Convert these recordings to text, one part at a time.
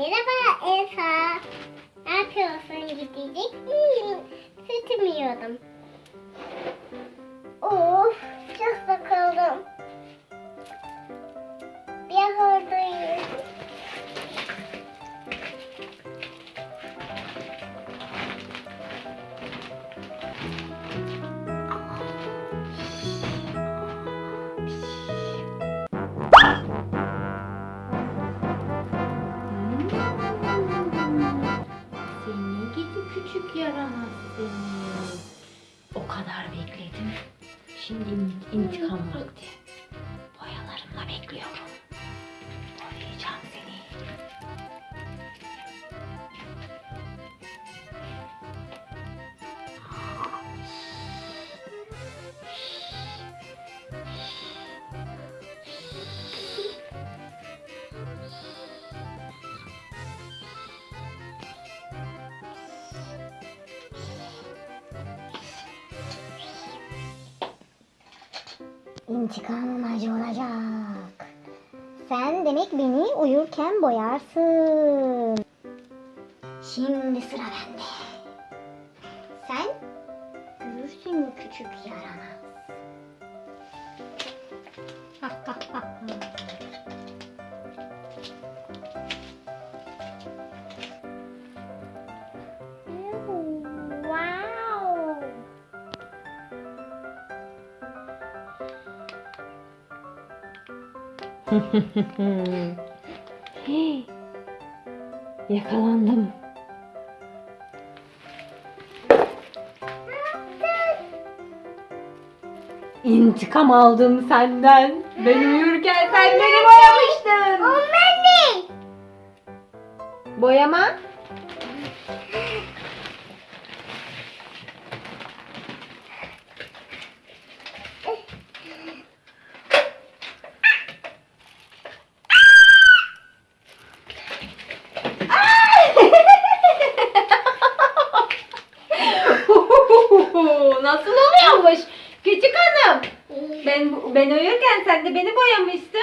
Merhaba Elsa. Ne yapıyorsun? Gidecek miyim? Küçük yaramaz seni. O kadar bekledim. Şimdi in- intikam vakti. İntikamım acı olacak. Sen demek beni uyurken boyarsın. Şimdi sıra bende. Sen görürsün küçük yaramaz. Hey, Yakalandım. İntikam aldım senden. Ben uyurken sen beni boyamıştın. O benim. Boyama. Nasıl oluyormuş? Küçük hanım. Ben ben uyurken sen de beni boyamıştın.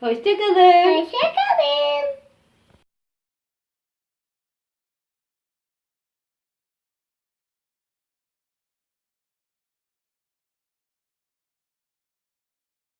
Hoşçakalın. Hoşçakalın.